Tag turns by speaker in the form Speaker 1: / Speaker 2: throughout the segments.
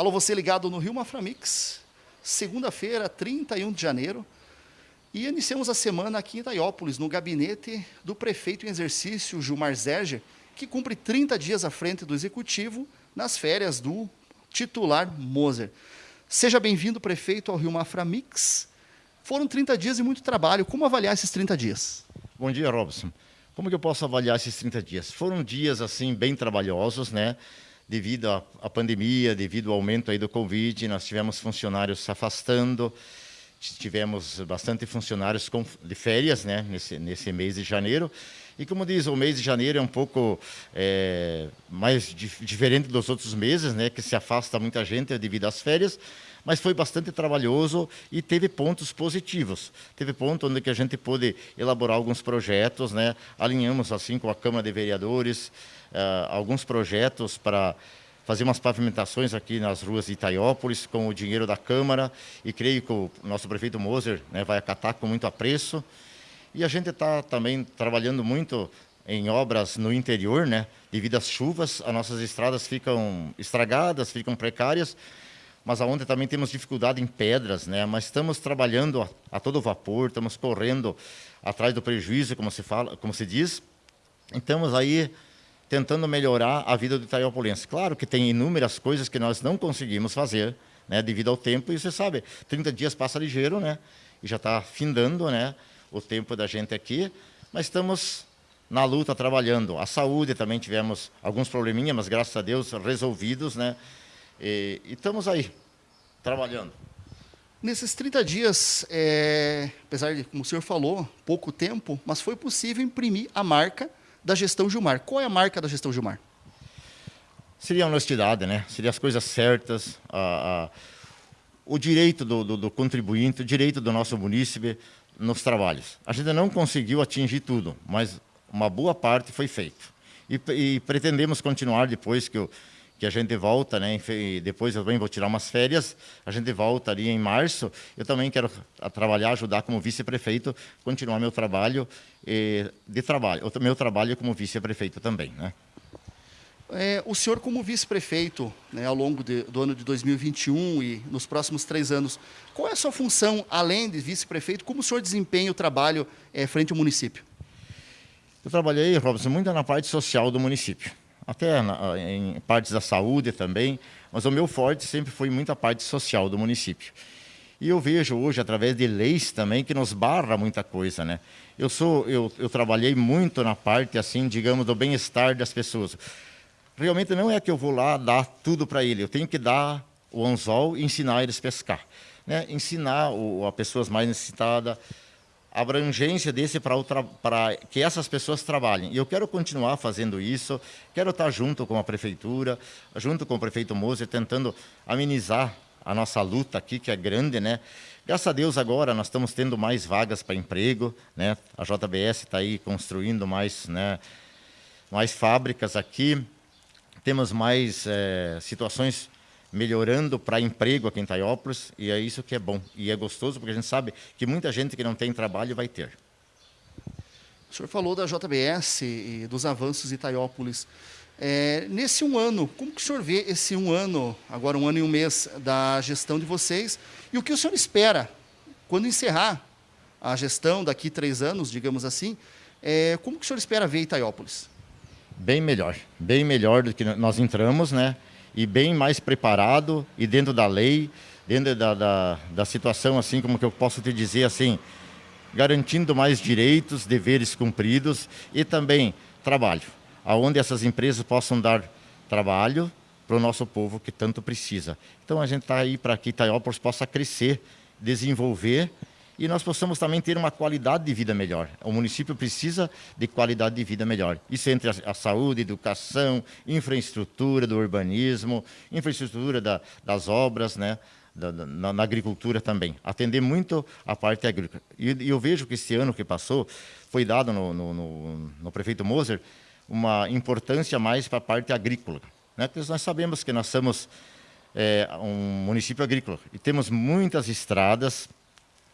Speaker 1: Alô, você ligado no Rio Maframix, segunda-feira, 31 de janeiro. E iniciamos a semana aqui em Itaiópolis, no gabinete do prefeito em exercício, Gilmar Zerger, que cumpre 30 dias à frente do executivo nas férias do titular Moser. Seja bem-vindo, prefeito, ao Rio Maframix. Foram 30 dias e muito trabalho. Como avaliar esses 30 dias?
Speaker 2: Bom dia, Robson. Como que eu posso avaliar esses 30 dias? Foram dias assim bem trabalhosos, né? Devido à, pandemia, devido ao aumento aí do Covid, nós tivemos funcionários se afastando, tivemos bastante funcionários de férias, né? Nesse, nesse mês de janeiro. E como diz, o mês de janeiro é um pouco é, mais dif diferente dos outros meses, né? Que se afasta muita gente devido às férias mas foi bastante trabalhoso e teve pontos positivos. Teve ponto onde que a gente pôde elaborar alguns projetos, né? alinhamos assim com a Câmara de Vereadores, uh, alguns projetos para fazer umas pavimentações aqui nas ruas de Itaiópolis com o dinheiro da Câmara e creio que o nosso prefeito Moser né, vai acatar com muito apreço. E a gente está também trabalhando muito em obras no interior, né? Devido às chuvas, as nossas estradas ficam estragadas, ficam precárias mas aonde também temos dificuldade em pedras, né? Mas estamos trabalhando a, a, todo vapor, estamos correndo atrás do prejuízo, como se fala, como se diz. Estamos aí tentando melhorar a vida do Itaiópolense. Claro que tem inúmeras coisas que nós não conseguimos fazer, né, devido ao tempo, e você sabe, 30 dias passa ligeiro, né? E já está findando, né, o tempo da gente aqui, mas estamos na luta trabalhando. A saúde também tivemos alguns probleminhas, mas graças a Deus resolvidos, né? E, e estamos aí, trabalhando.
Speaker 1: Nesses 30 dias, é, apesar de, como o senhor falou, pouco tempo, mas foi possível imprimir a marca da gestão Gilmar. Qual é a marca da gestão Gilmar?
Speaker 2: Seria a honestidade, né? Seria as coisas certas, a, a, o direito do, do, do, contribuinte, o direito do nosso munícipe nos trabalhos. A gente não conseguiu atingir tudo, mas uma boa parte foi feito. E, e pretendemos continuar depois que o que a gente volta, né? Depois eu também vou tirar umas férias, a gente volta ali em março. Eu também quero trabalhar, ajudar como vice-prefeito, continuar meu trabalho de trabalho, o meu trabalho como vice-prefeito também, né?
Speaker 1: É, o senhor como vice-prefeito, né, ao longo de, do ano de 2021 e nos próximos três anos, qual é a sua função, além de vice-prefeito, como o senhor desempenha o trabalho é, frente ao município?
Speaker 2: Eu trabalhei, Robson, muito na parte social do município até na, em partes da saúde também, mas o meu forte sempre foi muita parte social do município. E eu vejo hoje, através de leis também, que nos barra muita coisa, né? Eu, sou, eu, eu trabalhei muito na parte, assim, digamos, do bem-estar das pessoas. Realmente não é que eu vou lá dar tudo para ele, eu tenho que dar o anzol e ensinar eles a pescar. Né? Ensinar o, a pessoas mais necessitadas, abrangência desse para que essas pessoas trabalhem. E eu quero continuar fazendo isso, quero estar junto com a prefeitura, junto com o prefeito Moser, tentando amenizar a nossa luta aqui, que é grande, né? Graças a Deus agora nós estamos tendo mais vagas para emprego, né? A JBS está aí construindo mais, né? mais fábricas aqui, temos mais é, situações melhorando para emprego aqui em Taiópolis, e é isso que é bom. E é gostoso, porque a gente sabe que muita gente que não tem trabalho vai ter.
Speaker 1: O senhor falou da JBS e dos avanços em Taiópolis. É, nesse um ano, como que o senhor vê esse um ano, agora um ano e um mês, da gestão de vocês, e o que o senhor espera quando encerrar a gestão daqui três anos, digamos assim, é, como que o senhor espera ver Itaiópolis?
Speaker 2: Bem melhor, bem melhor do que nós entramos, né? e bem mais preparado e dentro da lei, dentro da, da, da situação, assim como que eu posso te dizer, assim, garantindo mais direitos, deveres cumpridos e também trabalho, aonde essas empresas possam dar trabalho para o nosso povo que tanto precisa. Então a gente está aí para que Itaiópolis possa crescer, desenvolver e nós possamos também ter uma qualidade de vida melhor. O município precisa de qualidade de vida melhor. Isso entre a, saúde, educação, infraestrutura do urbanismo, infraestrutura da, das obras, né? Da, na, na, agricultura também. Atender muito a parte agrícola. E, e, eu vejo que esse ano que passou foi dado no, no, no, no prefeito Moser uma importância mais para a parte agrícola. Né? Porque nós sabemos que nós somos é, um município agrícola e temos muitas estradas,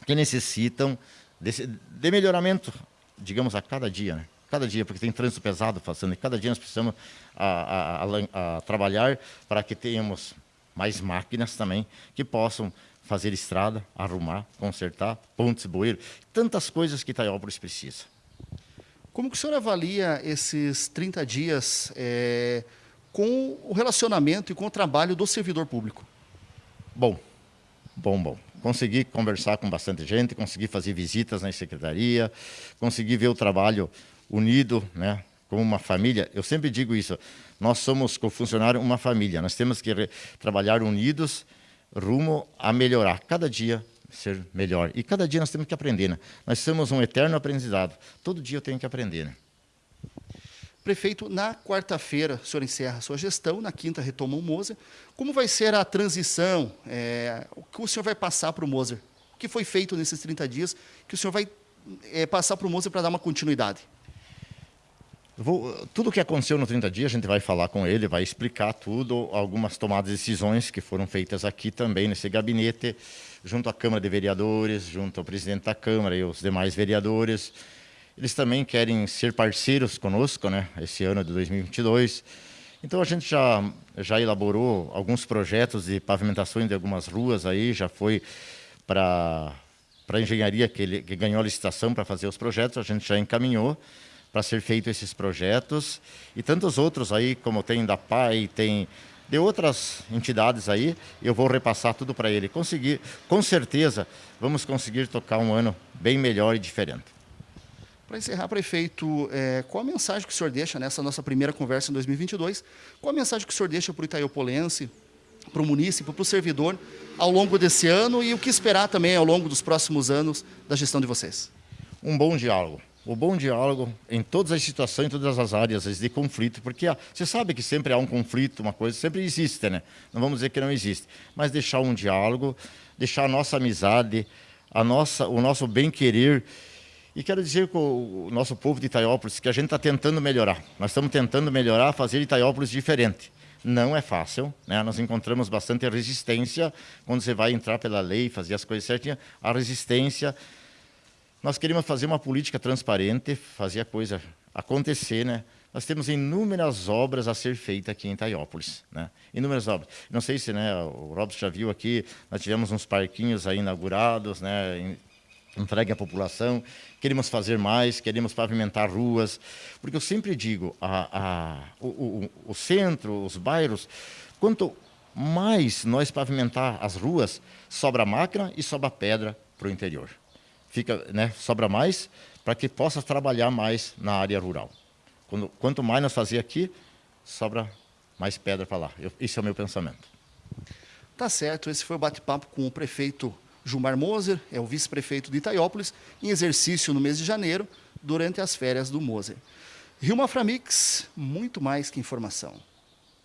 Speaker 2: que necessitam desse, de melhoramento, digamos, a cada dia, né? Cada dia, porque tem trânsito pesado passando, e cada dia nós precisamos a, a, a, trabalhar para que tenhamos mais máquinas também que possam fazer estrada, arrumar, consertar, pontes, bueiro, tantas coisas que Itaiópolis precisa.
Speaker 1: Como que o senhor avalia esses 30 dias é, com o relacionamento e com o trabalho do servidor público?
Speaker 2: Bom, bom, bom. Consegui conversar com bastante gente, consegui fazer visitas na secretaria, consegui ver o trabalho unido, né, como uma família. Eu sempre digo isso, nós somos, com funcionário, uma família. Nós temos que trabalhar unidos rumo a melhorar. Cada dia ser melhor. E cada dia nós temos que aprender. Né? Nós somos um eterno aprendizado. Todo dia eu tenho que aprender. Né?
Speaker 1: Prefeito, na quarta-feira o senhor encerra a sua gestão, na quinta retoma o Moser. Como vai ser a transição? É, o que o senhor vai passar para o Moser? O que foi feito nesses 30 dias que o senhor vai é, passar para o Moser para dar uma continuidade?
Speaker 2: Vou, tudo o que aconteceu no 30 dias, a gente vai falar com ele, vai explicar tudo, algumas tomadas de decisões que foram feitas aqui também, nesse gabinete, junto à Câmara de Vereadores, junto ao presidente da Câmara e os demais vereadores. Eles também querem ser parceiros conosco, né, esse ano de 2022. Então a gente já, já elaborou alguns projetos de pavimentações de algumas ruas aí, já foi para a engenharia que, ele, que ganhou a licitação para fazer os projetos, a gente já encaminhou para ser feito esses projetos e tantos outros aí, como tem da PAI, tem de outras entidades aí, eu vou repassar tudo para ele. Conseguir, com certeza, vamos conseguir tocar um ano bem melhor e diferente.
Speaker 1: Para encerrar, prefeito, é, qual a mensagem que o senhor deixa nessa nossa primeira conversa em 2022? Qual a mensagem que o senhor deixa para o Itaiopolense, para o município, para o servidor, ao longo desse ano e o que esperar também ao longo dos próximos anos da gestão de vocês?
Speaker 2: Um bom diálogo o bom diálogo em todas as situações, em todas as áreas de conflito, porque você sabe que sempre há um conflito, uma coisa, sempre existe, né? Não vamos dizer que não existe, mas deixar um diálogo, deixar a nossa amizade, a nossa, o nosso bem-querer. E quero dizer com o nosso povo de Itaiópolis que a gente está tentando melhorar. Nós estamos tentando melhorar, fazer Itaiópolis diferente. Não é fácil, né? nós encontramos bastante resistência quando você vai entrar pela lei, fazer as coisas certinhas. A resistência nós queremos fazer uma política transparente, fazer a coisa acontecer, né? Nós temos inúmeras obras a ser feitas aqui em Itaiópolis, né? Inúmeras obras. Não sei se, né, o Robson já viu aqui, nós tivemos uns parquinhos aí inaugurados, né, entregue à população. Queremos fazer mais, queremos pavimentar ruas, porque eu sempre digo, a, a, o, o, o centro, os bairros, quanto mais nós pavimentar as ruas, sobra máquina e sobra pedra para o interior fica, né, sobra mais para que possa trabalhar mais na área rural. Quando, quanto mais nós fazer aqui, sobra mais pedra para lá. Eu, esse é o meu pensamento.
Speaker 1: Tá certo, esse foi o bate-papo com o prefeito Gilmar Moser, é o vice-prefeito de Itaiópolis, em exercício no mês de janeiro, durante as férias do Moser. Rio Maframix, muito mais que informação.